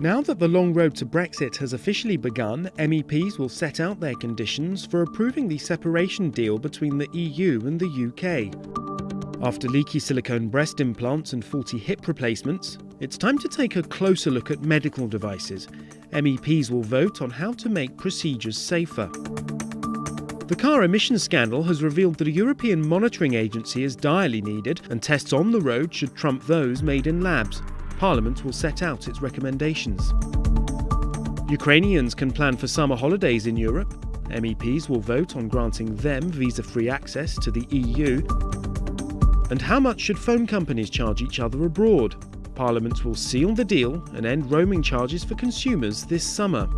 Now that the long road to Brexit has officially begun, MEPs will set out their conditions for approving the separation deal between the EU and the UK. After leaky silicone breast implants and faulty hip replacements, it's time to take a closer look at medical devices. MEPs will vote on how to make procedures safer. The car emissions scandal has revealed that a European monitoring agency is direly needed, and tests on the road should trump those made in labs. Parliament will set out its recommendations. Ukrainians can plan for summer holidays in Europe. MEPs will vote on granting them visa free access to the EU. And how much should phone companies charge each other abroad? Parliament will seal the deal and end roaming charges for consumers this summer.